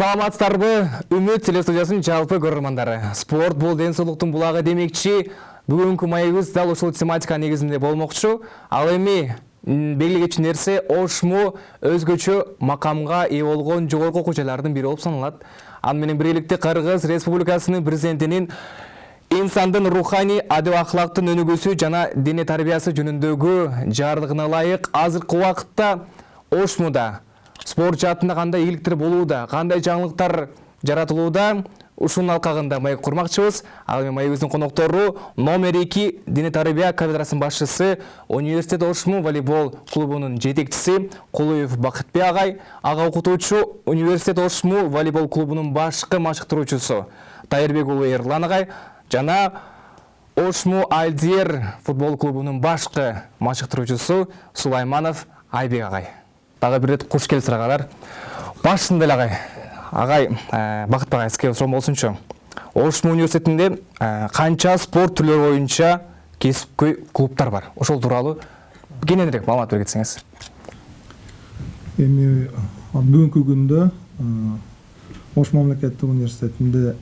саламатсыздарбы? Үмүт телестудиясынын жалпы көрөрмандары спорт бул ден соолуктун булагы демекчи. Бүгүнкү маегибиз дал ушул тематика негизинде болмокчу. Ал эми белгилей кетчү нерсе ошму өзгөчө макамга ээ болгон жогорку окуу жайлардын бири болуп саналат. Аны менен биргеликте кыргыз республикасынын президентинин инсандын руханий адеп акылактын өнүгүүсү жана дене тарбиясы жөнүндөгү жарлыгына ылайык азыркы убакытта ошмуда спорт жаатында кандай ийгиликтер болууда кандай жаңылыктар жаратылууда ушунун алкагында маек курмакчыбыз. Ал эми маегибиздин коноктору номер эки дене тарбия кафедрасынын башчысы университет ошму волейбол клубунун жетекчиси кулуев бакытбек агай ага окутуучу университет ошму волейбол клубунун башкы машыктыруучусу тайырбек уулу эрлан агай жана ошму альдер футбол клубунун башкы машыктыруучусу сулайманов айбек агай дагы бир ирет куш келипсиз агалар башында эле агай агай бакытбек агай сизге суроом болсунчу ошму университетинде канча спорт түрлөрү боюнча кесипкөй клубтар бар? Ошол тууралуу кененирээк маалымат бере кетсеңиз эми бүгүнкү күндө ош мамлекеттик университетинде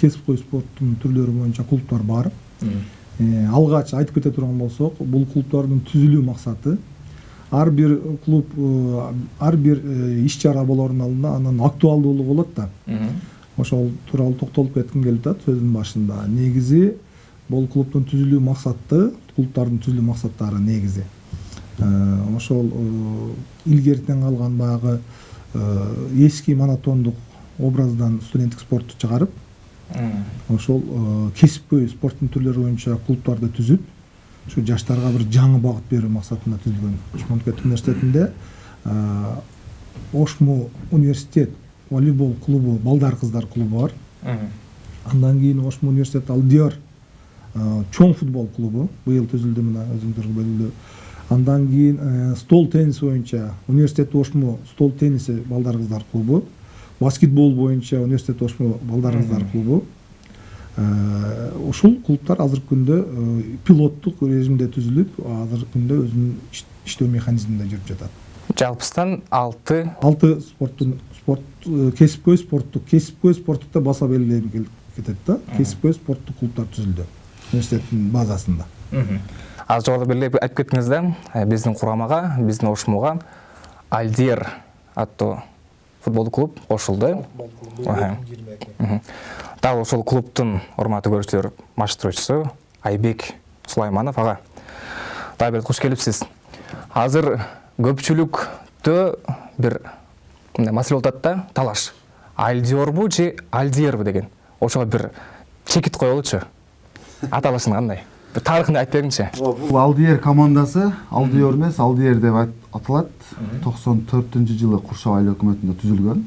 кесипкөй спорттун түрлөрү боюнча клубтар бар. Алгач айтып кете турган болсок бул клубдардын түзүлүү максаты ар бир клуб ар бир иш чара болордун алдында анын актуалдуулугу болот да. Ошол тууралуу токтолуп кетким келип атат сөзүмдүн башында. Негизи бул клубдун түзүлүү максаты клубдардын түзүлүү максаттары негизи. Ошол илгертен калган баягы эски монотондук образдан студенттик спортту чыгарып ошол кесипкөй спорттун түрлөрү боюнча клубдарды түзүп ушу жаштарга бир жаңы багыт берүү максатында түзүлгөн мамлекеттик университетинде ошму университет волейбол клубу балдар кыздар клубу бар андан кийин ошму университет алдиор чоң футбол клубу быйыл түзүлдү мына өзүңүздөр белгилүү андан кийин стол тенниси боюнча университет ошму стол тенниси балдар кыздар клубу баскетбол боюнча университет ошму балдар кыздар клубу ушул клубтар азыркы күндө пилоттук режимде түзүлүп азыркы күндө өзүнүн иштөө механизминде жүрүп жатат жалпысынан алты алты спорттун спорт кесипкөй спорттук кесипкөй спорттукта баса белгилеп кетет да кесипкөй спорттук клубтар түзүлдү университеттин базасында азыр жогоруда белгилеп айтып кеттиңиз да биздин курамага биздин ошмуга альдер аттуу футболдук клуб кошулду дал ошол клубтун урматтуу көрүүчүлөр машыктыруучусу айбек сулайманов ага бир куш келипсиз азыр көпчүлүктө бир мындай маселе болуп атат да талаш. Альдиорбу же альдиербу деген. Ошого бир чекит коелучу аталышын кандай бир тарыхын айтып бергиңчи бул алдиер командасы алдиор эмес алдиер деп аталат токсон төртүнчү жылы куршап айыл өкмөтүндө түзүлгөн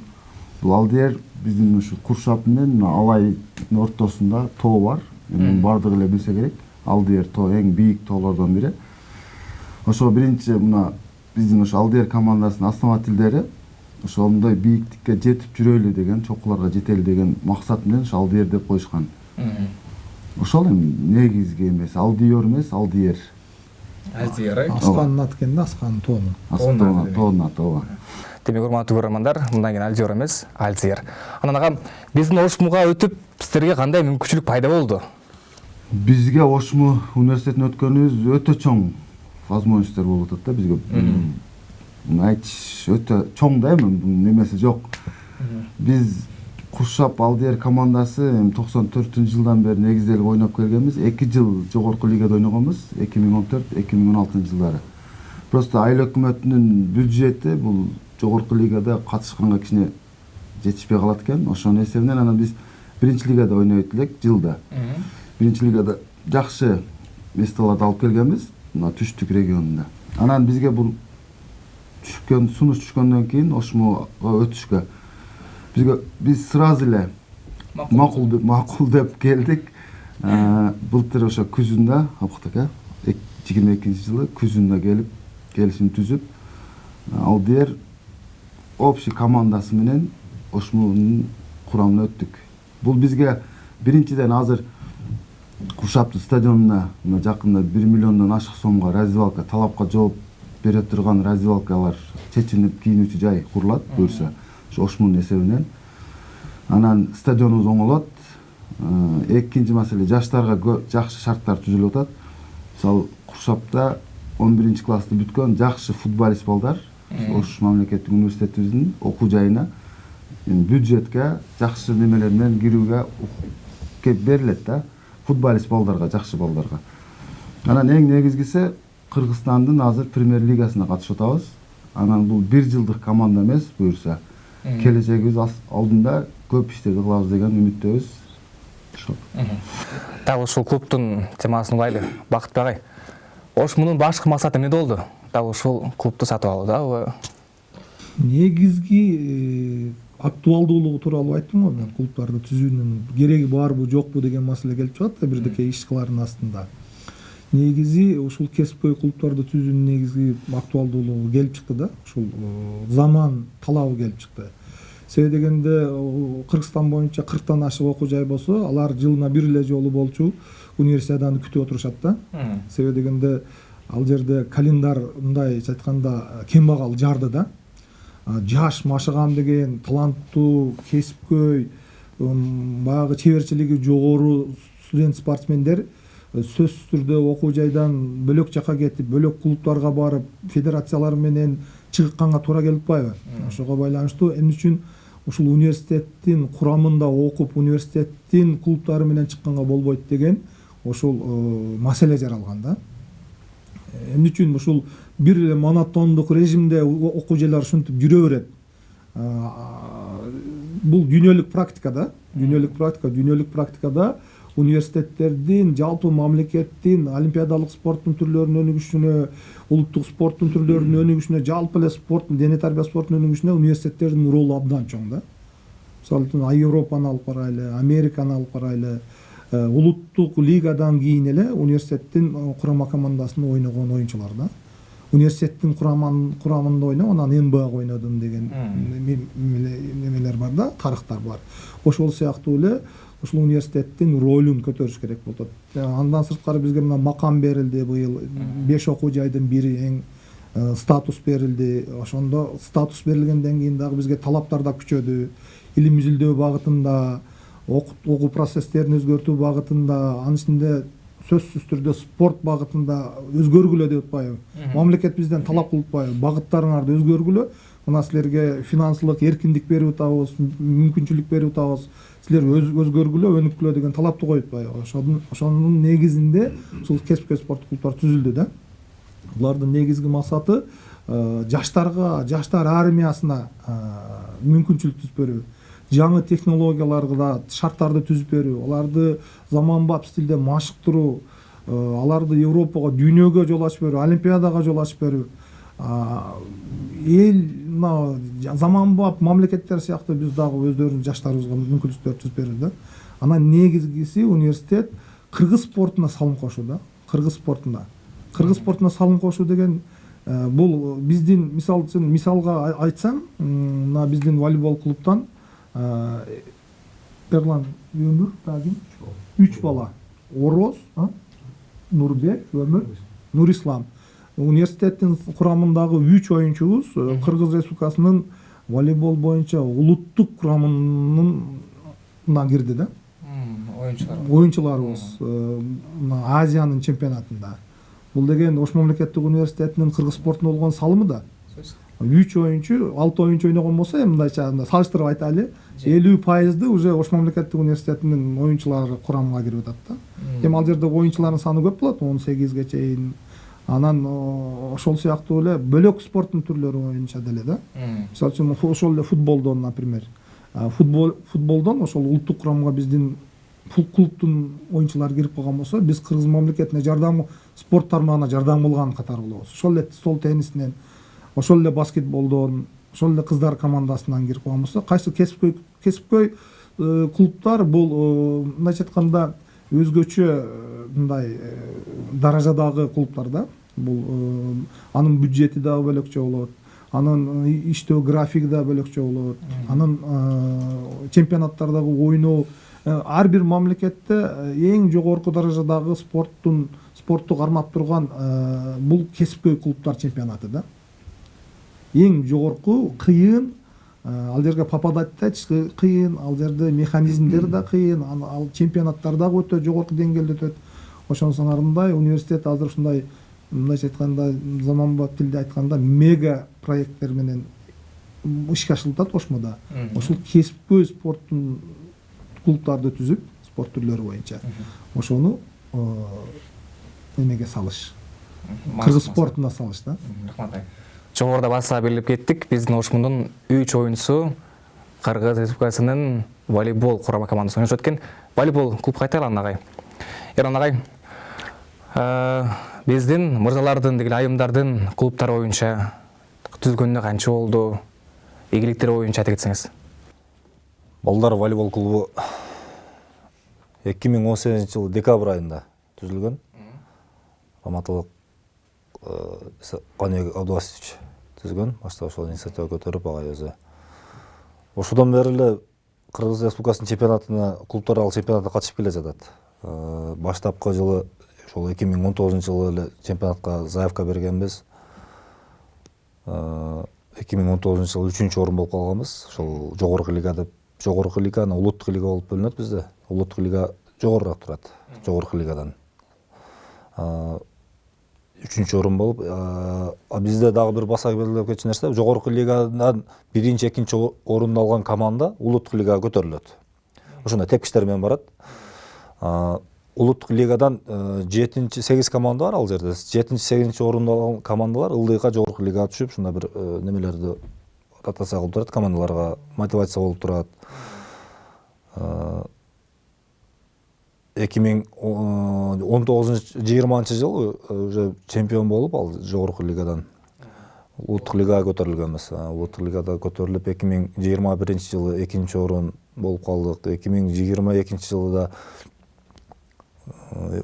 бул алдиер биздин ушу куршап менен алайдын ортосунда тоо бар эми баардыгы эле билсе керек алдиер тоо эң бийик тоолордон бири ошо биринчи мына биздин ошо алдиер командасынын основательдери ошондой бийиктикке жетип жүрөлү деген чокуларга жетели деген максат менен ошо алдиер деп коюшкан ошол эми негизги эмеси алдиор эмес алдиер альдиер э асканын аты экен да асканын тоонун тоонун аты ооба демек урматтуу көрөрмандар мындан кийин альдиор эмес альзер анан агам биздин ошмуга өтүп сиздерге кандай мүмкүнчүлүк пайда болду бизге ошму университетине өткөнүбүз өтө чоң возможностьтор болуп атат да бизге айтыш өтө чоң да эми бунун эмеси жок биз куршап алдиер командасы эми токсон төртүнчү жылдан бери негизделип ойноп келгенбиз эки жыл жогорку лигада ойногонбуз эки миң он төрт эки миң он алтынчы жылдары. Просто айыл өкмөтүнүн бюджети бул жогорку лигада катышканга кичине жетишпей калат экен. Ошонун эсебинен анан биз биринчи лигада ойнойт элек жылда. Биринчи лигада жакшы местолорду алып келгенбиз мына түштүк регионунда. Анан бизге бул түшкөн сунуш түшкөндөн кийин ошмуга өтүшкө. Бизге биз сразу эле макул. Деп макул деп келдик. Былтыр ошо күзүндө опуктук э жыйырма экинчи жылы күзүндө келип келишим түзүп алдиер общий командасы менен ошмунун курамына өттүк бул бизге биринчиден азыр куршаптын стадионуна мына жакында бир миллиондон ашык сомго раздевалка талапка жооп бере турган раздевалкалар чечинип кийинүүчү жай курулат буюрса ошо ошмунун эсебинен анан стадионубуз оңолот экинчи маселе жаштарга жакшы шарттар түзүлүп атат мисалы куршапта он биринчи классты бүткөн жакшы футболист балдар ош мамлекеттик университетибиздин окуу жайына бюджетке жакшы немелер менен кирүүгө кеп берилет да. Футболист балдарга жакшы балдарга. Анан эң негизгиси кыргызстандын азыр премьер лигасына катышып атабыз. Анан бул бир жылдык команда эмес буюрса келечегибиз алдында көп иштерди кылабыз деген үмүттөбүз. Дал ушул клубтун темасын угайлы бакытбек агай ош мунун башкы максаты эмне болду дал ушул клубду сатып алуудабы негизги э, актуалдуулугу тууралуу айттым го мен клубдарды түзүүнүн. Кереги барбы жокпу деген маселе келип чыгат да бирдеке иш кылардын астында. Негизи ушул кесипкөй клубдарды түзүүнүн негизги актуалдуулугу келип чыкты да. Ушул э, заман талабы келип чыкты. Себеби дегенде э, кыргызстан боюнча кырктан ашык окуу жай болсо алар жылына бир эле жолу болчу универсиаданы күтүп отурушат да. Себеби дегенде ал жерде календарь мындайча айтканда кембагал жарды да. Жаш машыгам деген таланттуу кесипкөй баягы чеберчилиги жогору студент спортсмендер э, сөзсүз түрдө окуу жайдан бөлөк жака кетип бөлөк клубтарга барып федерациялар менен чыгыкканга туура келип атпайбы? Ошого байланыштуу. Эмне үчүн ушул университеттин курамында окуп университеттин клубдары менен чыкканга болбойт деген ушул э, маселе жаралган да. Эмне үчүн ушул бир эле монотондук режимде окуу жайлар ушинтип жүрө берет? А, бул дүйнөлүк практика да. Дүйнөлүк практика дүйнөлүк практикада университеттердин жалпы мамлекеттин олимпиадалык спорттун түрлөрүнүн өнүгүшүнө улуттук спорттун түрлөрүнүн өнүгүшүнө жалпы эле спорттун дене тарбия спорттунун өнүгүшүнө университеттердин ролу абдан чоң да мисалы үчүн европаны алып карайлы американы алып карайлы Э, улуттук лигадан кийин эле университеттин э, курама командасында ойногон оюнчулар да университеттин курамында ойноп анан нбага ойнодум деген неме- немеле- немелер бар да тарыхтар бар ошол сыяктуу эле ушул университеттин ролун көтөрүш керек болуп атат Э, андан сырткары бизге мына макам берилди быйыл. Беш окуу жайдын бири эң э, статус берилди. Ошондо статус берилгенден кийин дагы бизге талаптар да күчөдү. Илим изилдөө багытында окуу процесстерин өзгөртүү багытында анын ичинде сөзсүз түрдө спорт багытында өзгөргүлө деп атпайбы. Мамлекет бизден талап кылып атпайбы. Багыттарыңарды өзгөргүлө мына силерге финансылык эркиндик берип атабыз мүмкүнчүлүк берип атабыз силер өз- өзгөргүлө өнүккүлө деген талапты коюп атпайбы ошонун негизинде ушул кесипкөй спорттук клубдар түзүлдү да. Булардын негизги максаты э, жаштарга жаштар армиясына э, мүмкүнчүлүк түзүп берүү. Жаңы технологияларга шарттарды түзүп берүү. Аларды заманбап стилде машыктыруу э, аларды европага дүйнөгө жол ачып берүү олимпиадага жол ачып берүү. Эл мына жа- заманбап мамлекеттер сыяктуу биз дагы өздөрүбүздүн жаштарыбызга мүмкүнчүлүктөр түзүп берүү да. Анан негизгиси университет кыргыз спортуна салым кошуу да кыргыз спортуна кыргыз спортуна салым кошуу деген бул биздин мисал үчүн мисалга ай- айтсам мына биздин волейбол клубтан эрлан өмүр дагы ким үч бала. Ороз нурбек өмүр нурислам университеттин курамындагы үч оюнчубуз кыргыз республикасынын волейбол боюнча улуттук курамына кирди да. Оюнчулар. Оюнчуларыбыз э, мына азиянын чемпионатында. Бул деген ош мамлекеттик университетинин кыргыз спортуна болгон салымы да. Үч оюнчу алты оюнчу ойногон болсо эми мындайча салыштырып айтайлы элүү пайызды уже ош мамлекеттик университетинин оюнчулары курамына кирип атат да. Эми ал жерде оюнчулардын саны көп болот он сегизге чейин анан о, ошол сыяктуу эле бөлөк спорттун түрлөрү боюнча деле да. Мисалы үчүн ошол эле футболдон например. А, футбол футболдон ошол улуттук курамга биздин клубтун оюнчулары кирип калган болсо биз кыргыз мамлекетине жардам спорт тармагына жардам кылган катары болобуз. Ошол эле стол теннисинен ошол эле баскетболдон ошол эле кыздар командасынан кирип калган болсо кайсы кесипкөй кесипкөй э, клубтар бул э, мындайча айтканда өзгөчө э, мындай э, даражадагы клубтар да бул э, анын бюджети дагы бөлөкчө болот анын иштөө графиги да бөлөкчө болот анын чемпионаттардагы ойноо ар бир мамлекетте эң жогорку даражадагы спорттун спортту кармап турган бул кесипкөй клубтар чемпионаты да. Эң жогорку кыйын ал жерге попадать этиш кыйын ал жерде механизмдер да кыйын ан- ал чемпионаттар дагы өтө жогорку деңгээлде өтөт ошонусуңарындай университет азыр ушундай мындайча айтканда заманбап тилде айтканда мега проекттер менен ишке ашырылып атат кошмодо ушул кесипкөй спорттун клубдарды түзүп спорт түрлөрү боюнча. Ошону э, эмеге салыш. Кыргыз спортуна салыш да. Рахмат жогоруда баса белгилеп кеттик. Биздин ошмундун үч оюнчусу кыргыз республикасынын волейбол курама командасында ойношот экен. Волейбол клуб кайта айлан агай. Эрлан агай э, биздин мырзалардын деги эле айымдардын клубтары боюнча түзүлгөнүнө канча болду? Ийгиликтери боюнча айта кетсеңиз. Балдар волейбол клубу 2018 жылы декабрь айында түзүлгөн. Раматылык каныбек абдубасович түзгөн. Башта ошол инициатива көтөрүп агай өзү. Ошодон бери эле кыргыз республикасынын чемпионатына клубтар ал чемпионатына катышып келе жатат. Э, баштапкы жылы ошол эки миң он тогузунчу жылы эле чемпионатка заявка бергенбиз. Эки миң он тогузунчу жылы үчүнчү орун болуп калганбыз. Ошол жогорку лига деп жогорку лига анан улуттук лига болуп бөлүнөт бизде. Улуттук лига жогорураак турат жогорку лигадан үчүнчү орун болуп бизде дагы бир баса белгилеп кетчү нерсе жогорку лигадан биринчи экинчи орунду алган команда улуттук лигага көтөрүлөт ошондой тепкичтер менен барат улуттук лигадан жетинчи сегиз команда бар ал жерде жетинчи сегизинчи орунду алган командалар ылдыйга жогорку лигага түшүп ушундай бир немелерди ротация кылып турат командаларга мотивация болуп турат эки миң он тогузунчу жыйырманчы жылы уже чемпион болуп ал жогорку лигадан улуттук лигага көтөрүлгөнбүз улуттук лигада көтөрүлүп эки миң жыйырма биринчи жылы экинчи орун болуп калдык эки миң жыйырма экинчи жылы да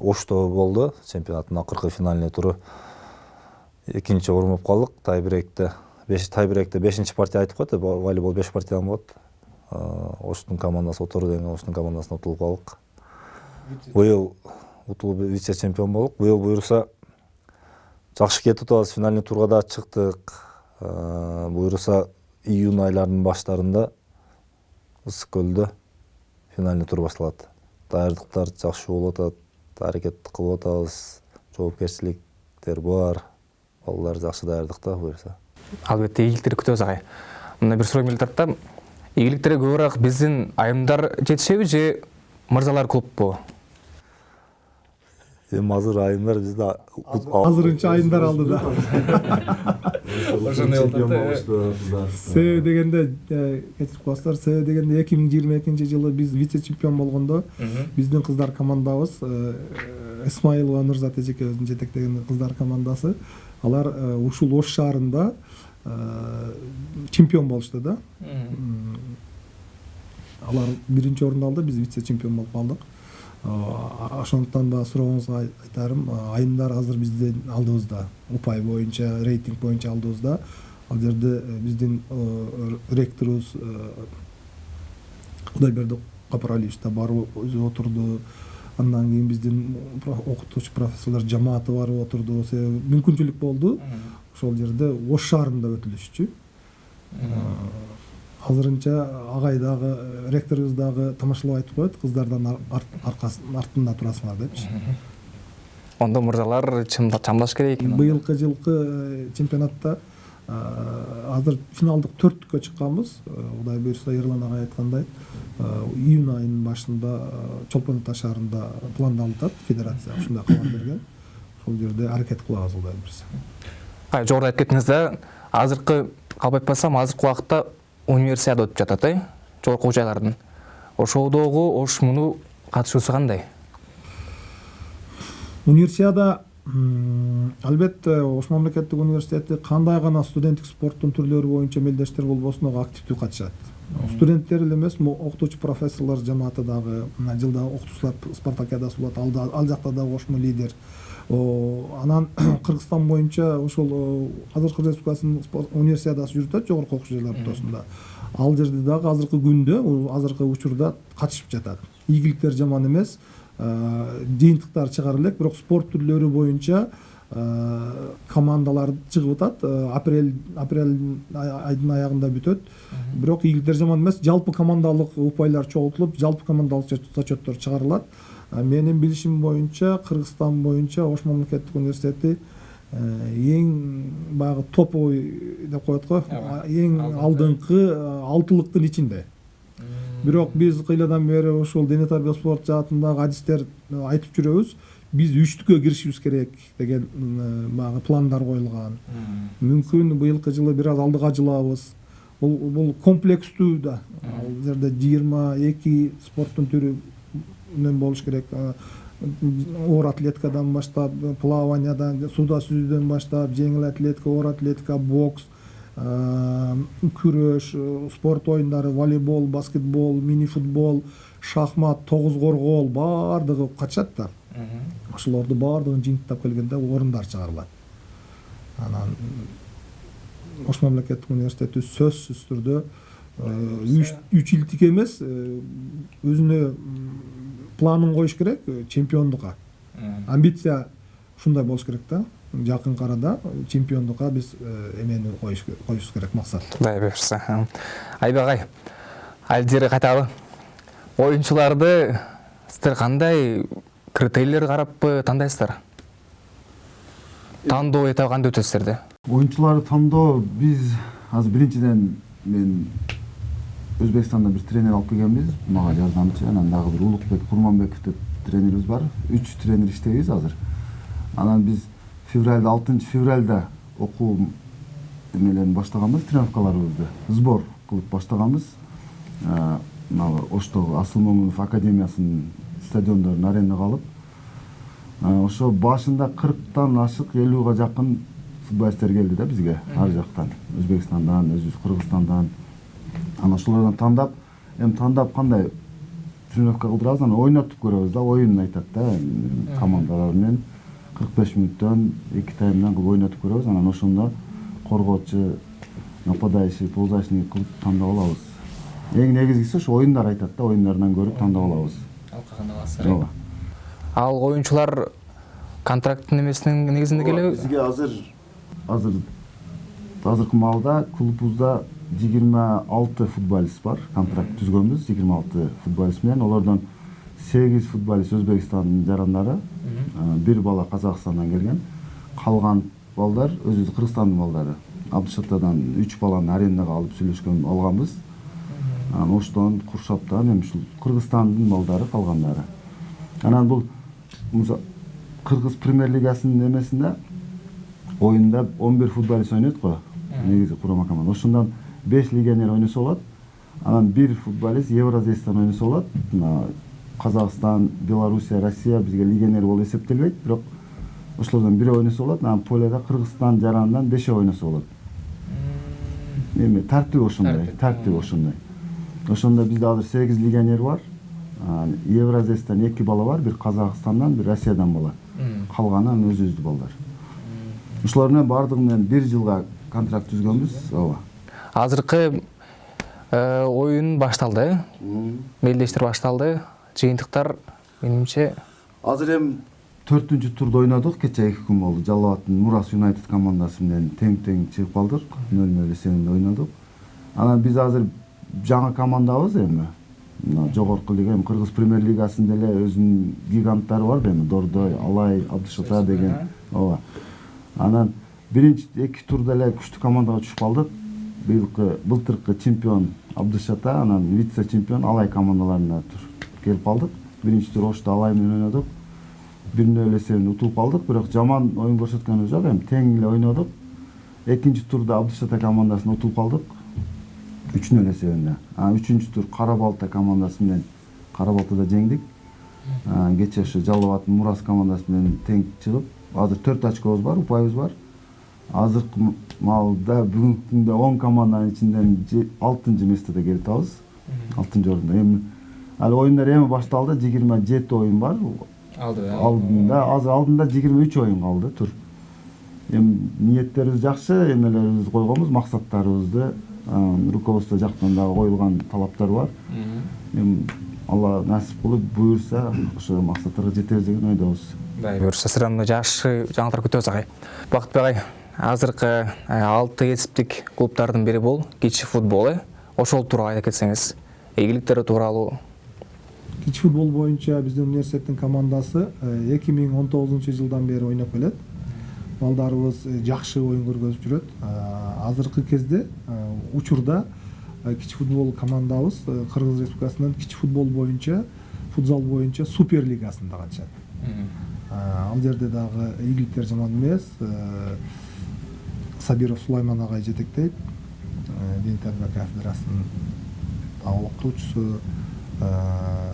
ошто болду чемпионаттын акыркы финальный туру экинчи орун болуп калдык тайбрейкте беш тайбрейкте бешинчи партия айтып коет во- волейбол беш партиядан болот оштун командасы отору деген оштун командасына утулуп калдык быйыл утулуп вице чемпион болдук. Быйыл буюрса жакшы кетип атабыз финальный турга да чыктык. Э, буюрса июнь айларынын баштарында ысык көлдө финальный тур башталат даярдыктар жакшы болуп атат аракет кылып атабыз жоопкерчиликтер бар балдар жакшы даярдыкта буюрса албетте ийгиликтерди күтөбүз агай. Мына бир суроо келип атат да ийгиликтерге көбүрөөк биздин айымдар жетишеби же мырзалар клубпу эми азыр айымдар бизде азырынча айымдар алдыда себеби дегенде кечирип коесуздар себеби дегенде эки миң жыйырма экинчи жылы биз вице чемпион болгондо биздин кыздар командабыз исмаилова нурзат эжекебиздин жетектеген кыздар командасы алар ушул ош шаарында чемпион болушту да алар биринчи орунду алды биз вице чемпион болуп калдык ошондуктан да сурооңузга ай- айтарым айымдар азыр биздин алдыбызда упай боюнча рейтинг боюнча алдыбызда ал жерде биздин ректорубуз кудайберди капаралиевич да барып өзү отурду андан кийин биздин окутуучу профессорлор жамааты барып отурду себеби мүмкүнчүлүк болду ошол жерде ош шаарында өтүлүшчү азырынча агай дагы э, ректорубуз дагы тамашалап айтып коет кыздардан артында турасыңар депчи. Ондо мырзалар чамдаш керек экен быйылкы жылкы э, чемпионатта э, азыр финалдык төрттүккө чыкканбыз. Кудай буюрса эрлан агай айткандай июнь айынын башында чолпон ата шаарында пландалып федерация ушундай кабар берген. Ошол жерде аракет кылабыз кудай буюрса. Жогоруда айтып кеттиңиз да азыркы калп айтпасам азыркы убакта универсиада өтүп жатат э? Жогорку окуу жайлардын ошодогу ошмуну катышуусу кандай? Универсиада албетте ош мамлекеттик университети кандай гана студенттик спорттун түрлөрү боюнча мелдештер болбосун ага активдүү катышат. Студенттер эле эмес окутуучу профессорлор жамааты дагы мына жылда окутуучулар спартакиадасы болот ал жакта дагы ошмо лидер анан кыргызстан боюнча ошол азыркы республикасынын универсиадасы жүрүп атат жогорку окуу жайлар ортосунда ал жерде дагы азыркы күндө азыркы учурда катышып жатат. Ийгиликтер жаман эмес Э, жыйынтыктар чыгара элек бирок спорт түрлөрү боюнча э, командалар чыгып атат э, апрель апрель ай- айдын аягында бүтөт. Бирок ийгиликтер жаман эмес жалпы командалык упайлар чогултулуп жалпы командалык зачет- зачеттор чыгарылат. А менин билишим боюнча кыргызстан боюнча ош мамлекеттик университети э, эң баягы топовый деп коет го. Эң алдыңкы э, алтылыктын ичинде. Бирок биз кыйладан бери ушул дене тарбия спорт жаатындагы адистер э, айтып жүрөбүз. Биз үчтүккө киришибиз керек деген м, баягы пландар коюлган. Мүмкүн быйылкы жылы бир аз алдыга жылабыз. Бул бул комплекстүү да. Ал жерде жыйырма эки спорттун түрүнөн болуш керек оор атлетикадан баштап плаваниядан сууда сүзүүдөн баштап жеңил атлетика оор атлетика бокс күрөш спорт оюндары волейбол баскетбол мини футбол шахмат тогуз коргоол баардыгы катышат да. Ошолорду баардыгын жыйынтыктап келгенде орундар чыгарылат. Анан ош мамлекеттик университети сөзсүз түрдө үч илтик эмес өзүнө планын коюш керек чемпиондукка амбиция ушундай болуш керек да жакынкы арада чемпиондукка биз эмени коюш коюшубуз керек максат құдай бұйырса айбек ай әлдері кайталы ойыншыларды сіздер қандай критерийлер карап тандайсыздар тандоо этабы кандай өтөт силерде оюнчуларды тандоо биз азыр биринчиден мен өзбекстанда бир тренер алып келгенбиз мага жардамчы анан дагы бир улукбек курманбеков деп тренерибиз бар үч тренер иштейбиз азыр анан биз февралда алтынчы февралда окуу эмелерин баштаганбыз тренировкаларыбызды сбор кылып баштаганбыз мына оштогу асыл момунов академиясынын стадиондорун арендага алып ошо башында кырктан ашык элүүгө жакын футболисттер келди да бизге ар жактан өзбекстандан өзүбүз кыргызстандан анан ошолордон тандап эми тандап кандай тренировка кылдырабыз анан ойнотуп көрөбүз да оюн айтат да командалар менен кырк беш мүнөттөн эки таймдан кылып ойнотуп көрөбүз анан ошондо коргоочу нападающий полузащитник кылып тандап алабыз. Эң негизгиси ошо оюндар айтат да оюндардан көрүп тандап алабыз. Ооба ал ойыншылар контракттын эмесинин негизинде келеби? бизге азыр азыр азыркы маалда клубубузда жыйырма алты футболист бар контракт түзгөнбүз жыйырма алты футболист менен олордон сегиз футболист өзбекстандын жарандары бир бала казакстандан келген калган балдар өзүбүз кыргызстандын балдары абдышатадан үч баланы арендага алып сүйлөшкөн алганбыз анан оштон куршаптан эми ушул кыргызстандын балдары калгандары анан бул кыргыз премьер лигасынын эмесинде оюнда он бир футболист ойнойт го негизи курама команда ошондон беш легионер ойносо болот анан бир футболист евразестан ойносо болот мына казакстан белоруссия россия бизге легионер болуп эсептелбейт бирок ошолордон бирөө ойносо болот анан поледа кыргызстан жаранынан бешөө ойносо болот эми тартиби ошондой тартиби ошондой ошондо бизде азыр сегиз легионер бар Анан евразестен эки бала бар бир казакстандан бир россиядан бала калганы анан өзүбүздүн балдар ушулар менен баардыгы менен бир жылга контракт түзгөнбүз ооба азыркы э, оюн башталды. Э мелдештер башталды. Жыйынтыктар менимче. Азыр эми төртүнчү турду ойнодук кечээ эки күн болду. Жалал абадтын мурас юнайтед командасы менен тең тең чыгып калдык. Нөл нөл эсебинде ойнодук анан биз азыр жаңы командабыз эми. Мына жогорку лига эми кыргыз премьер лигасында эле өзүнүн гиганттары бар да эми. Дордой алай абдыш ата деген ооба. Анан биринчи эки турда эле күчтүү командага түшүп калдык. Быйылкы былтыркы чемпион абдыш ата анан вице чемпион алай командаларына келип калдык. Биринчи тур ошто алай менен ойнодук. Бир нөл эсебинде утулуп калдык бирок жаман оюн көрсөткөнүбүз жок эми тең эле ойнодук. Экинчи турда абдыш ата командасына утулуп калдык. Үч нөл эсебинде анан үчүнчү тур кара балта командасы менен кара балтада жеңдик. Кечээ ошо жалал абадтын мурас командасы менен тең чыгып азыр төрт очкобуз бар упайыбыз бар. Азыркы маалда бүгүнкү күндө он команданын ичинен алтынчы местода келип атабыз. Алтынчы орунда. Эми ал оюндар эми башталды. Жыйырма жети оюн бар. Алдында азыр алдында жыйырма үч оюн калды тур эми ниеттерибиз жакшы эмелерибизди койгонбуз максаттарыбызды руководство жактан дагы коюлган талаптар бар. Эми алла насип кылып буюрса ошо максаттарга жетебиз деген ойдобуз. Дай буюрса сіздер мына жакшы жаңалыктар күтөбүз агай. Бакытбек агай. Азыркы э, алты кесиптик клубдардын бири бул кичи футбол э. Ошол тууралуу айта кетсеңиз ийгиликтери тууралуу. Кичи футбол боюнча биздин университеттин командасы эки миң он тогузунчу жылдан бери ойноп келет. Балдарыбыз э, жакшы оюн көргөзүп жүрөт. Э, азыркы кезде э, учурда э, кичи футбол командабыз э, кыргыз республикасынын кичи футбол боюнча футзал боюнча супер лигасында катышат Э, ал жерде дагы ийгиликтер жаман эмес. Э, сабиров сулайман агай жетектейт Э, дин тарбия кафедрасынын дагы окутуучусу Э,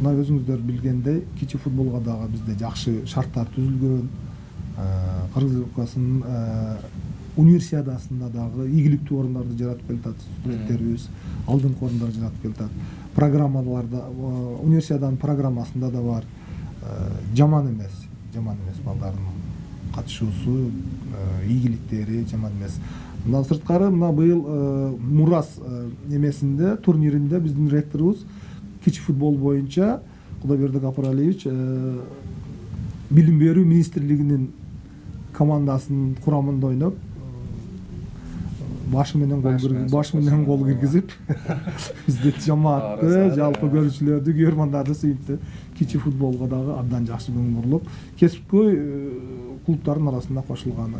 мына өзүңүздөр билгендей кичи футболго дагы бизде жакшы шарттар түзүлгөн кыргыз республикасынын э, универсиадасында дагы ийгиликтүү орундарды жаратып келатат студенттерибиз алдыңкы орундарды жаратып келатат программаларда универсиаданын программасында да бар. Жаман эмес жаман эмес балдардын катышуусу э, ийгиликтери жаман эмес мындан сырткары мына быйыл э, мурас э, эмесинде турниринде биздин ректорубуз кичи футбол боюнча кудайбердик апаралиевич э, билим берүү министрлигинин командасынын курамында ойноп башы менен гол Баш кир- менен соққысы киргизип бизди жамаатты жалпы көрүүчүлөрдү көрөрмандарды сүйүнтү кичи футболго дагы абдан жакшы көңүл бурулуп кесипкөй арасына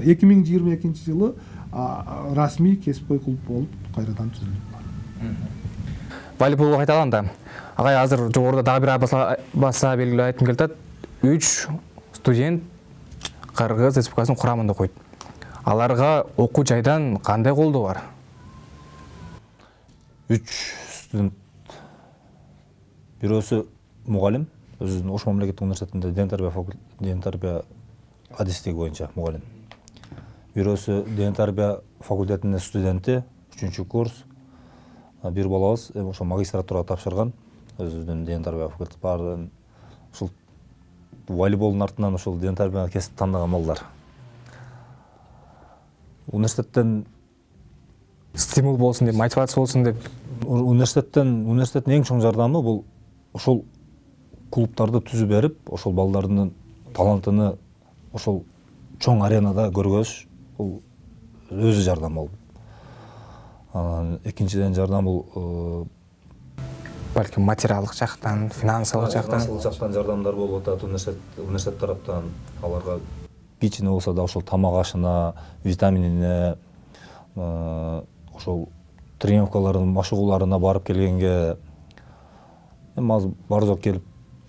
эки миң жыйырма экинчи жылы а, расмий кесипкөй клуб болуп кайрадан түзүлдү волейболго кайталганда агай азыр жогоруда дагы бир баса, баса белгилеп айткым келип атат үч студент кыргыз республикасынын курамында окуйт аларга окуу жайдан кандай колдоо бар? Үч студент бирөөсү мугалим өзүнүн ош мамлекеттик университетинде ден тарбия факул- ден тарбия адистиги боюнча мугалим бирөөсү ден тарбия факультетинин студенти үчүнчү курс А бир балабыз ошо магистратурага тапшырган өзүнүн ден тарбия факультети баарын ушул волейболдун артынан ушул ден тарбия кесип тандаган балдар университеттен стимул болсун деп мотивация болсун деп университеттен университеттин эң чоң жардамы бул ошол клубдарды түзүп берип ошол балдардын талантыны ошол чоң аренада көргөзүш бул өзү жардам болуп анан экинчиден жардам бул э, балким материалдык жактан финансылык жактан? Финансылык жактан жардамдар болуп атат. Университет университет тараптан аларга кичине болсо да ошол тамак ашына витаминине э, ошол тренировкалардын машыгууларына барып келгенге эми азыр баары жок келип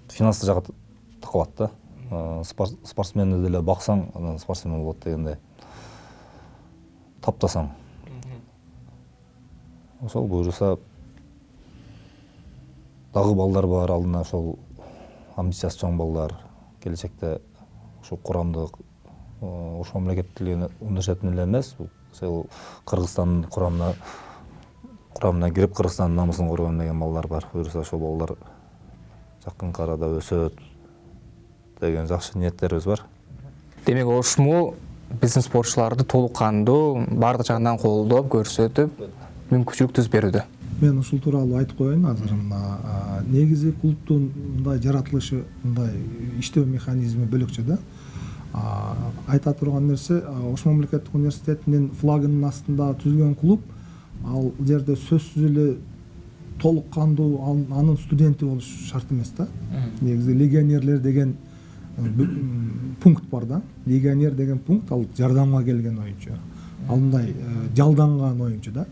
финанстык жагы такалат да. Спор- спортсменди деле баксаң анан спортсмен болот дегендей таптасаң. Ошол буюрса дагы балдар бар алдына ошол амбициясы чоң балдар келечекте ушул курамдык э, ош мамлекеттик университетин эле эмес бул ошол кыргызстандын курамына курамына кирип кыргызстандын намысын коргойм деген балдар бар. Буюрса ошол балдар жакынкы арада өсөт деген жакшы ниеттерибиз бар. Демек ошму биздин спортчуларды толук кандуу баардык жагынан колдоп көрсөтүп мүмкүнчүлүк түзүп берүүдө мен ушул тууралуу айтып коеюн азыр мына негизи клубдун мындай жаратылышы мындай иштөө механизми бөлөкчө да. А, айта турган нерсе ош мамлекеттик университетинин флагынын астында түзүлгөн клуб ал жерде сөзсүз эле толук кандуу анын студенти болуш шарт эмес да негизи легионерлер деген пункт бар да. Легионер деген пункт ал жардамга келген оюнчу ал мындай э, жалданган оюнчу да.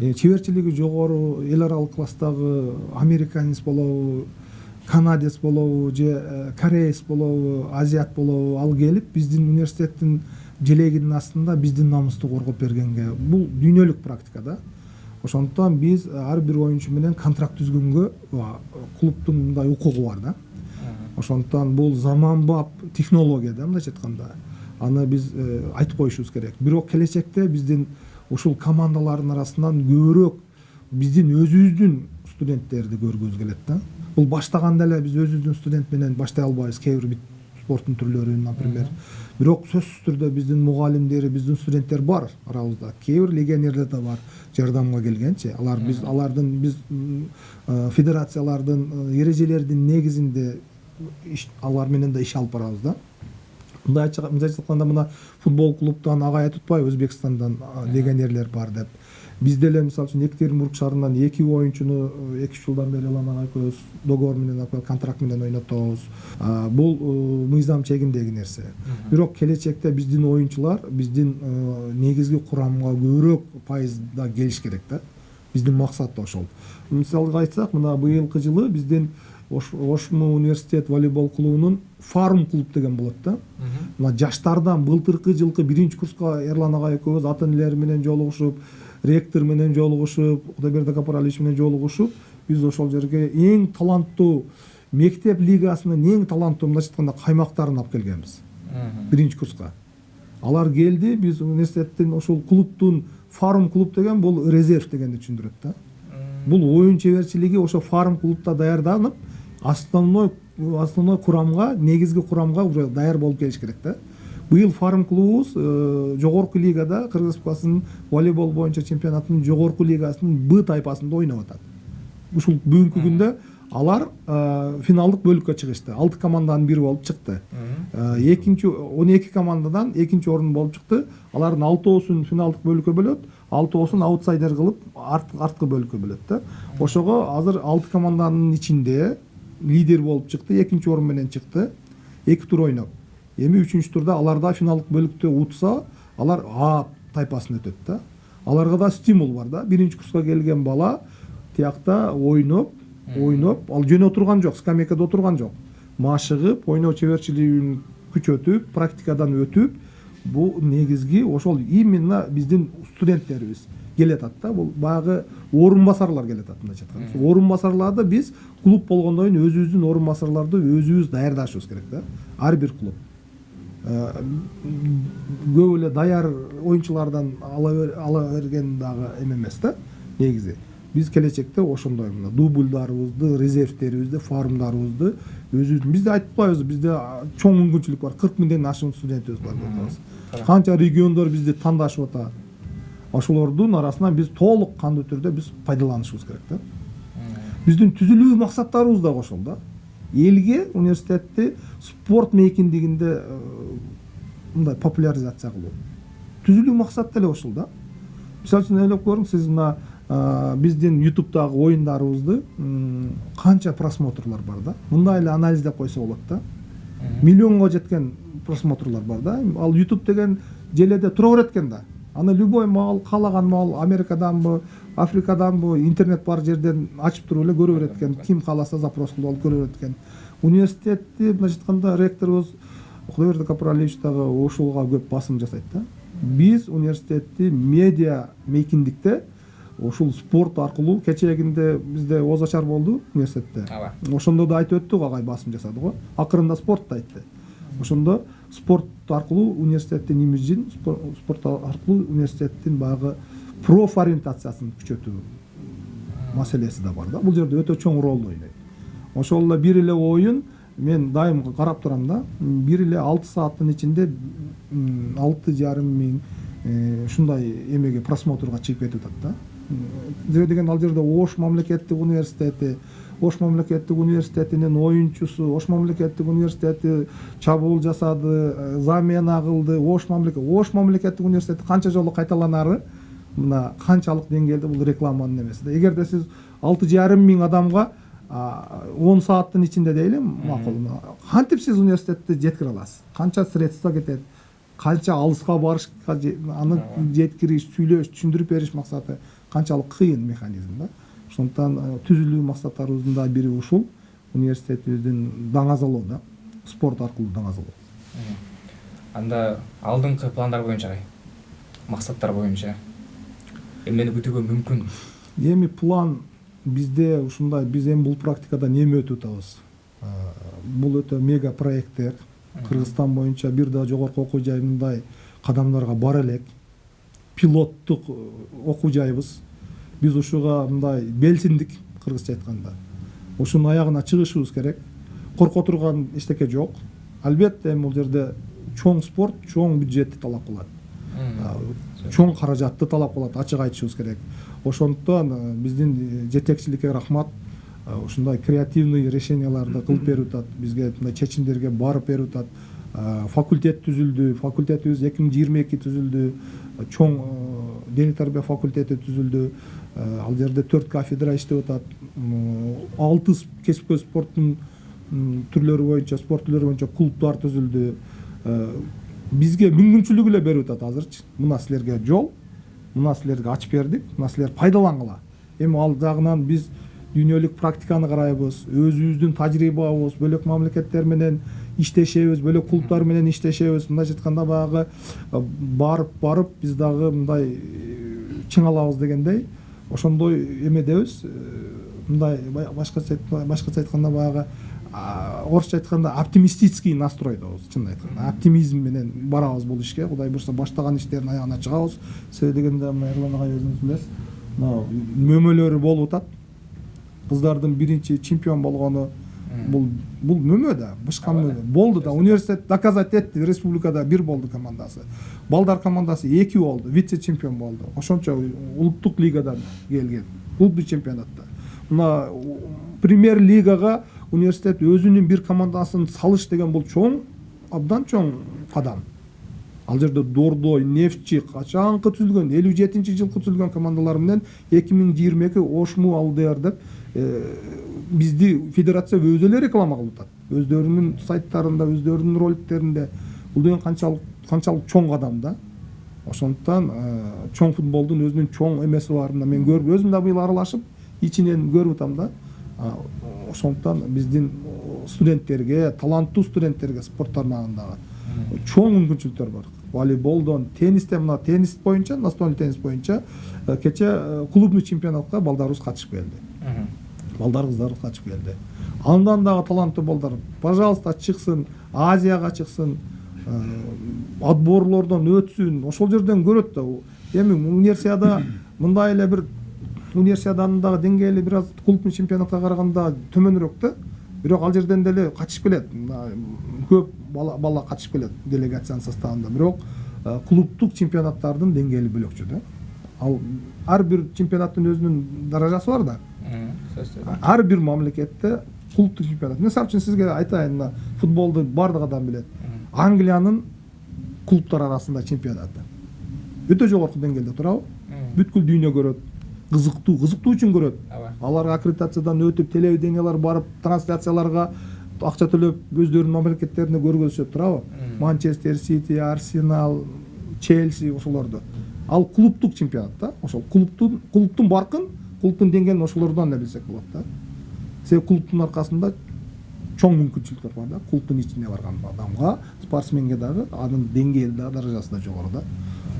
Э, чеберчилиги жогору эл аралык класстагы американец болобу канадец болобу же э, кореец болобу азиат болобу ал келип биздин университеттин желегинин астында биздин намысту коргоп бергенге. Бул дүйнөлүк практика да. Ошондуктан биз э, ар бир оюнчу менен контракт түзгөнгө а, клубдун мындай укугу бар да. Ошондуктан бул заманбап технология да мындайча айтканда аны биз айтып коюшубуз керек бирок келечекте биздин ушул командалардын арасынан көбүрөөк биздин өзүбүздүн студенттерди көргүбүз келет да бул баштаганда эле биз өзүбүздүн студент менен баштай албайбыз кээ бир бит спорттун түрлөрүн например бирок сөзсүз түрдө биздин мугалимдер биздин студенттер бар арабызда кээ бир легионерлер да бар жардамга келгенчи алар биз алардын биз федерациялардын эрежелердин негизинде алар менен да иш алып барабыз да. Мындай айтканда мына футбол клубтан агай айтып атпайбы өзбекстандан легионерлер бар деп. Биз деле мисалы үчүн екатеринбург шаарынан эки оюнчуну эки үч жылдан бери элан ага экөөбүз договор менен контракт менен ойнотобуз. Бул э, мыйзам чегиндеги нерсе. Бирок келечекте биздин оюнчулар биздин э, негизги курамга көбүрөөк пайызда келиш керек да. Биздин максат да ошол. Мисалга айтсак мына быйылкы жылы биздин ошмо университет волейбол клубунун фарм клуб деген болот да. Мына жаштардан былтыркы жылкы биринчи курска эрлан агай экөөбүз ата энелери менен жолугушуп ректор менен жолугушуп кудайберди капаралиевич менен жолугушуп биз ошол жерге эң таланттуу мектеп лигасынын эң таланттуу мындайча айтканда каймактарын алып келгенбиз. Биринчи курска. Алар келди биз университеттин ошол клубтун фарм клуб деген бул резерв дегенди түшүндүрөт да. Бул оюн чеберчилиги ошо фарм клубта даярданып основной основной курамга негизги курамга уже даяр болуп келиш керек да быйыл фарм клубубуз э, жогорку лигада кыргыз республикасынын волейбол боюнча чемпионатынын жогорку лигасынын б тайпасында ойноп атат ушул бүгүнкү күндө алар э, финалдык бөлүккө чыгышты алты команданын бири болуп чыкты экинчи он эки командадан экинчи орун болуп чыкты алардын алтоосун финалдык бөлүккө бөлөт алтоосун аутсайдер кылып арт- арткы бөлүккө бөлөт да ошого азыр алты команданын ичинде лидер болуп чыкты экинчи орун менен чыкты эки тур ойноп эми үчүнчү турда алар да финалдык бөлүктө утса алар а тайпасына өтөт да. Аларга да стимул бар да. Биринчи курска келген бала тиякта ойноп ойноп ал жөн отурган жок скамейкада отурган жок. Машыгып ойноо чеберчилигин күчөтүп практикадан өтүп бул негизги ошол именно биздин студенттерибиз. Келатат да. Бул баягы орун басарлар келатат мындайча айтканда орун басарларды биз клуб болгондон кийин өзүбүздүн орун басарларды өзүбүз даярдашыбыз керек да ар бир клуб. Э, көп эле даяр оюнчулардан ала бер- ала берген дагы эме эмес да негизи биз келечекте ошондой мына. Дубльдарыбызды резервтерибизди фармдарыбызды өзүбүздүн бизде айтып атпайбызбы бизде чоң мүмкүнчүлүк бар. Кырк миңден ашуун студентибиз бар деп атабыз канча региондор бизди тандашып атат ошолордун арасынан биз толук кандуу түрдө биз пайдаланышыбыз керек да. Биздин түзүлүү максаттарыбыз дагы ошол да. Элге университетти спорт мейкиндигинде э, мындай популяризация кылуу. Түзүлүү максат деле ошол да. Мисалы үчүн ойлоп көрүңүз сиз мына э, биздин ютубтагы оюндарыбызды канча просмотрлар бар да? Мындай эле анализдеп койсо болот да. Миллионго жеткен просмотрлар бар да. Ал ютуб деген желеде тура берет экен да. Аны любой маал каалаган маал америкаданбы африкаданбы интернет бар жерден ачып туруп эле көрө берет экен ким кааласа запрос кылып алып көрө берет экен университетти мындайча айтканда ректорубуз кудайберди капаралиевич дагы ушуга көп басым жасайт да. Биз университетти медиа мейкиндикте ушул спорт аркылуу кечээгинде бизде ооз ачар болду университетте. Ооба ошондо да айтып өттүк агай басым жасады го. Акырында спорт да айтты. Ошондо спорт аркылуу университеттин имиджин спор- спорт аркылуу университеттин баягы профориентациясын күчөтүү маселеси да бар да. Бул жерде өтө чоң ролду ойнойт ошол эле бир эле оюн мен дайым карап турам да бир эле алты сааттын ичинде алты жарым миң э, ушундай эмеге просмотрга чыгып кетип атат да. Себеби деген ал жерде ош мамлекеттик университети ош мамлекеттик университетинин оюнчусу ош мамлекеттик университети чабуул жасады э, замена кылды ош мамлекет ош мамлекеттик университети канча жолу кайталанары мына канчалык деңгээлде бул рекламанын эмеси да. Эгерде сиз алты жарым миң адамга он сааттын ичинде дейли макул кантип сиз университетти жеткире аласыз? Канча средства кетет? Канча алыска барышка же- аны жеткириш сүйлөш түшүндүрүп бериш максаты канчалык кыйын механизм да. Ошондуктан э, түзүлүү максаттарыбыздын да бири ушул университетибиздин даңазалоо да спорт аркылуу даңазалоо анда алдыңкы пландар боюнча максаттар боюнча эмнени күтүүгө мүмкүн эми план бизде ушундай биз эми бул практикадан эми өтүп атабыз Э, бул өтө мега проекттер кыргызстан боюнча бир да жогорку окуу жай мындай кадамдарга бара элек пилоттук э, окуу жайбыз биз ушуга мындай белсиндик кыргызча айтканда. Ушунун аягына чыгышыбыз керек. Корко турган эчтеке жок. Албетте эми бул жерде чоң спорт чоң бюджетти талап кылат. Чоң каражатты талап кылат ачык айтышыбыз керек. Ошондуктан э, биздин э, жетекчиликке рахмат. Ушундай креативный решенияларды кылып берип атат бизге мындай чечимдерге барып берип атат. Факультет түзүлдү факультетибиз эки миң жыйырма эки түзүлдү. Чоң э, дене тарбия факультети түзүлдү. Э, ал жерде төрт кафедра иштеп атат. Алты кесипкөй спорттун түрлөрү боюнча спорт түрлөрү боюнча клубдар түзүлдү. Э, бизге мүмкүнчүлүк эле берип атат азырчы. Мына силерге жол мына силерге ачып бердик мына силер пайдалангыла. Эми ал жагынан биз дүйнөлүк практиканы карайбыз өзүбүздүн тажрыйбабыз бөлөк мамлекеттер менен иштешебиз бөлөк клубдар менен иштешебиз мындайча айтканда баягы барып барып биз дагы мындай э, чың алабыз дегендей ошондой эмедебиз Э, мындай башкача башкача айтканда баягы орусча айтканда оптимистический настройдобуз чынын айтканда. Оптимизм менен барабыз бул ишке. Кудай буюрса баштаган иштердин аягына чыгабыз. Себеби дегенде мына эрлан агай өзүңүз билесиз. Мына мөмөлөрү болуп атат. Кыздардын биринчи чемпион болгону бул бул мөмө да бышка мөмө болду да университет доказать этти республикада бир болду командасы. Балдар командасы эки болду вице чемпион болду ошончо улуттук лигадан келген клубдук чемпионатта. Мына премьер лигага университет өзүнүн бир командасын салыш деген бул чоң абдан чоң кадам ал жерде дордой нефтчи качанкы түзүлгөн элүү жетинчи жылкы түзүлгөн командалар менен эки миң жыйырма эки ошму алдр деп э, бизди федерация өзү реклама кылып атат өздөрүнүн сайттарында өздөрүнүн роликтеринде бул деген канчалык канчалык чоң кадам да ошондуктан чоң футболдун өзүнүн чоң эмеси бар мына мен көрүп өзүм да быйыл аралашып ичинен көрүп атам да ошондуктан биздин студенттерге таланттуу студенттерге спорт тармагындагы чоң мүмкүнчүлүктөр бар волейболдон теннистен мына теннис боюнча настольный теннис боюнча кече клубный чемпионатка балдарыбыз катышып келди балдар кыздарыбыз катышып келди андан дагы таланттуу балдар пожалуйста чыксын азияга чыксын э, отборлордон өтсүн ошол жерден көрөт да эми универсиада мындай эле бир универсиаданын дагы деңгээли бир аз клубный чемпионатка караганда төмөнүрөөк да бирок ал жерден деле катышып келет көп бала бала катышып келет делегациянын составында. Бирок э, клубдук чемпионаттардын деңгээли бөлөкчө да. Ал ар бир чемпионаттын өзүнүн даражасы бар да. Ар бир мамлекетте клубдук чемпионат. Мисалы үчүн сизге айтайын мына футболду баардык адам билет. Англиянын клубтар арасында чемпионаты. Өтө жогорку деңгээлде туурабы бүткүл дүйнө көрөт кызыктуу кызыктуу үчүн көрөт алар аккредитациядан өтүп телевидениялар барып трансляцияларга акча төлөп өздөрүнүн мамлекеттеринде көргөзүшөт туурабы манчестер сити арсенал челси ошолорду ал клубдук чемпионат да ошол клубтун клубтун баркын клубтун деңгээлин ошолордон эле билсек болот да. Себеби клубтун аркасында чоң мүмкүнчүлүктөр бар да. Клубтун ичине барган адамга спортсменге дагы анын деңгээли да даражасы да жогору да.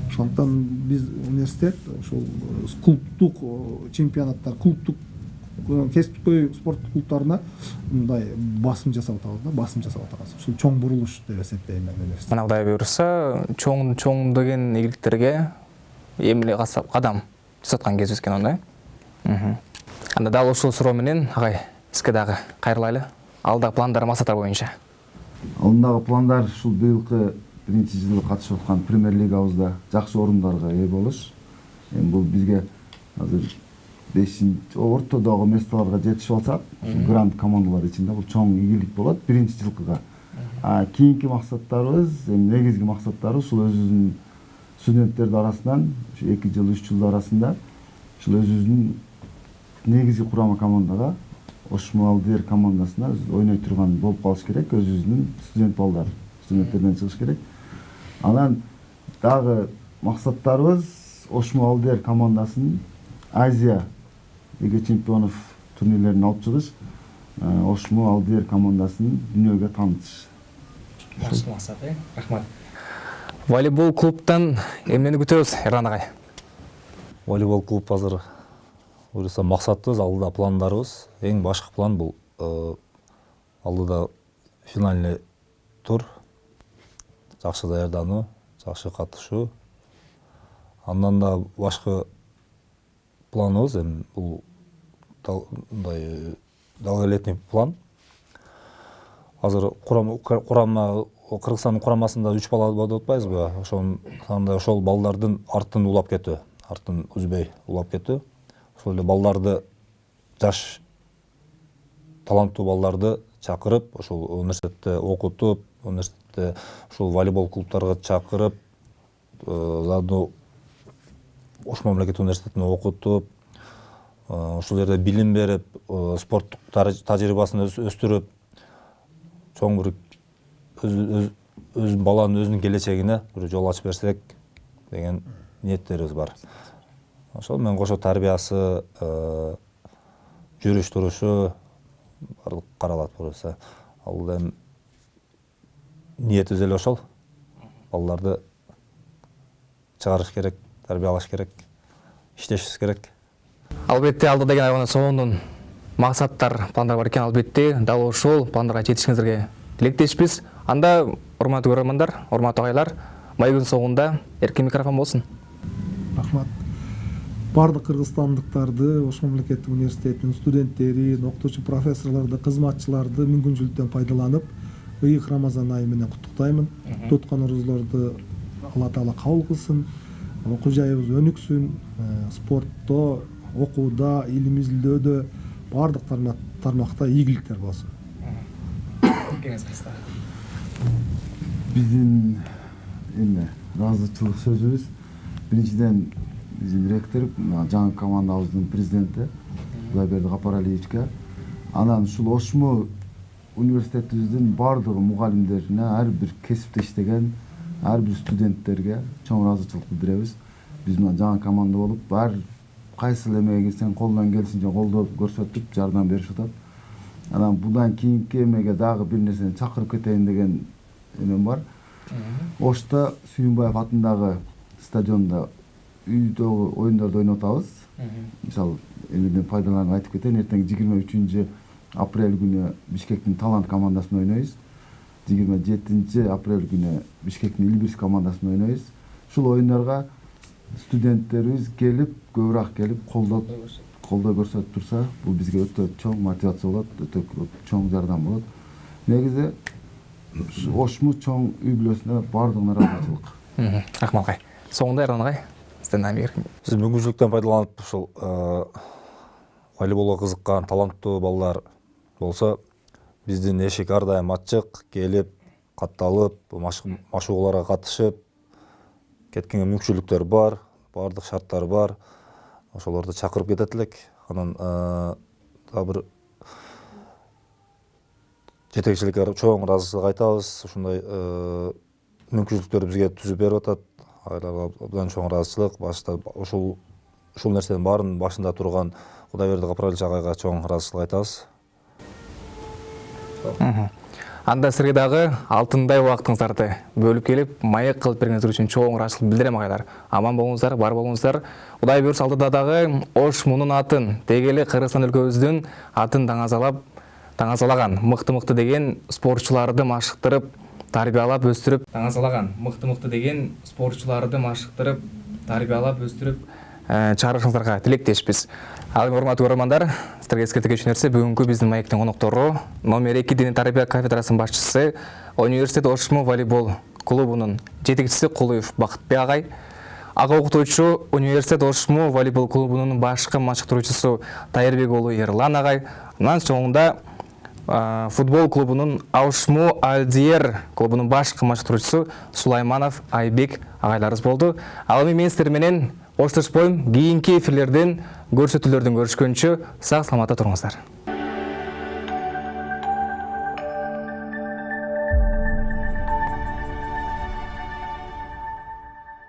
Ошондуктан биз университет ошол клубдук э, чемпионаттар клубдук э, кесипкөй спорттук клубтарына мындай басым жасап атабыз да басым жасап атабыз ушул чоң бурулуш деп эсептейм мен мына кудай буюрса чоң чоң деген ийгиликтерге эмиле каса- кадам жасаткан кезибиз экен э. Анда дал ушул суроо менен агай сизге дагы кайрылайлы алдагы пландар максаттар боюнча алдындагы пландар ушул быйылкы биринчи жылы катышып аткан премьер лигабызда жакшы орундарга ээ болуш эми бул бизге азыр бешинчи ортодогу местолорго жетишип алсак гранд командалар ичинде бул чоң ийгилик болот биринчи жылкыга. Кийинки максаттарыбыз эми негизги максаттарыбыз ушул өзүбүздүн студенттердин арасынан ушу эки жыл үч жыл арасында ушул өзүбүздүн негизги курама командага ошмо алдер командасына биз ойной турган болуп калыш керек өзүбүздүн студент балдар студенттерден чыгыш керек. Анан дагы максаттарыбыз ошмо алдер командасын азия лига чемпионов турнирлерине алып чыгыш э, ошмо алдер командасын дүйнөгө таанытыш жакшы максат э? Рахмат. Волейбол клубтан эмнени күтөбүз эрлан агай волейбол клуб азыр буюрса максатыбыз алдыда пландарыбыз эң башкы план бул э, алдыда финальный тур. Жакшы даярдануу жакшы катышуу андан да башкы планыбыз эми бул мындай долголетний план. Азыр курама кыргызстандын курамасында үч бала деп атпайбызбы ошонун ошол балдардын арттын улап кетүү арттын үзбөй улап кетүү. Ошол эле балдарды жаш таланттуу балдарды чакырып ошол университетте окутуп университетте ушул волейбол клубтарга чакырып заодно ош мамлекеттик университетинде окутуп ушул жерде билим берип спорттук тажрыйбасын өстүрүп чоң бир өз баланын өзүнүн келечегине бир жол ачып берсек деген ниеттерибиз бар. Ошол менен кошо тарбиясы жүрүш турушу баардык каралат буюрса ал эми ниетибиз эле ошол балдарды чыгарыш керек тарбиялаш керек иштешибиз керек. Албетте алда деген айгана сонун максаттар пландар бар экен албетте. Дал ошол пландарга жетишиңиздерге тилектешпиз анда урматтуу көрөрмандар урматтуу агайлар маегдин соңунда эркин микрофон болсун рахмат. Баардык кыргызстандыктарды ош мамлекеттик университетинин студенттерин окутуучу профессорлорду кызматчыларды мүмкүнчүлүктөн пайдаланып ыйык рамазан айы менен куттуктаймын туткан орозулорду алла таала кабыл кылсын. Окуу жайыбыз өнүксүн спортто окууда илим изилдөөдө баардык тармакта ийгиликтер болсун. Биздин эме ыраазычылык сөзүбүз. Биринчиден биздин ректор жаңы командабыздын президенти кудайберди капаралиевичке анан ушул ошмо университетибиздин баардык мугалимдерине ар бир кесипте иштеген ар бир студенттерге чоң ыраазычылык билдиребиз биз мына жаңы команда болуп ар кайсыл эмеге сен колунан келишинче колдоо көрсөтүп жардам беришип атат анан будан кийинки эмеге дагы бир нерсени чакырып кетейин деген эмем бар ошто сүйүнбаев атындагы стадиондо үйдөгү оюндорду ойноп атабыз мисалы эмеден пайдаланып айтып кетейин эртең жыйырма үчүнчү апрель күнү бишкектин талант командасында ойнойбуз жыйырма жетинчи апрель күнү бишкектин илбирс командасында ойнойбуз ушул оюндарга студенттерибиз келип көбүрөөк келип колдоо колдоо көрсөтүп турса бул бизге өтө чоң мотивация болот өтө чоң жардам болот негизи ошму чоң үй бүлөсүнө баардыгына ыраазычылык рахмат агай соңунда эрлан агай сизден биз мүмкүнчүлүктөн пайдаланып ушул волейболго кызыккан таланттуу балдар болсо биздин эшик ар дайым ачык келип катталып машыгууларга катышып кеткенге мүмкүнчүлүктөр бар баардык шарттар бар ошолорду чакырып кетет элек анан дагы бир жетекчиликке чоң ыраазычылык айтабыз ушундай мүмкүнчүлүктөрдү бизге түзүп берип атат. Айларга абдан чоң ыраазычылык башта ушул ушул нерсенин баарынын башында турган кудайберди капаралич агайга чоң ыраазычылык айтабыз. Анда сизерге дагы алтындай убактыңыздарды бөлүп келип маек кылып бергениңиздер үчүн чоң ыраазычылык билдирем агайлар аман болуңуздар бар болуңуздар кудай буюрса алдыда дагы ош мунун атын деги эле кыргызстан өлкөбүздүн атын даңазалап даңазалаган мыкты мыкты деген спортчуларды машыктырып тарбиялап өстүрүп даңазалаган мыкты мыкты деген спортчуларды машыктырып тарбиялап өстүрүп чыгарышыңыздарга тилектешпиз. Ал эми урматтуу көрөрмандар сиздерге эскерте кетчү нерсе бүгүнкү биздин маектин коноктору номер эки диний тарбия кафедрасынын башчысы университет ошмо волейбол клубунун жетекчиси кулуев бакытбек агай ага окутуучу университет ошмо волейбол клубунун башкы машыктыруучусу тайырбек уулу эрлан агай анан соңунда футбол клубунун аушмо алдиер клубунун башкы машыктыруучусу сулайманов айбек агайларыбыз болду ал эми мен сиздер менен оштошпойм кийинки эфирлерден көрсөтүүлөрдөн көрүшкөнчө сак саламатта туруңуздар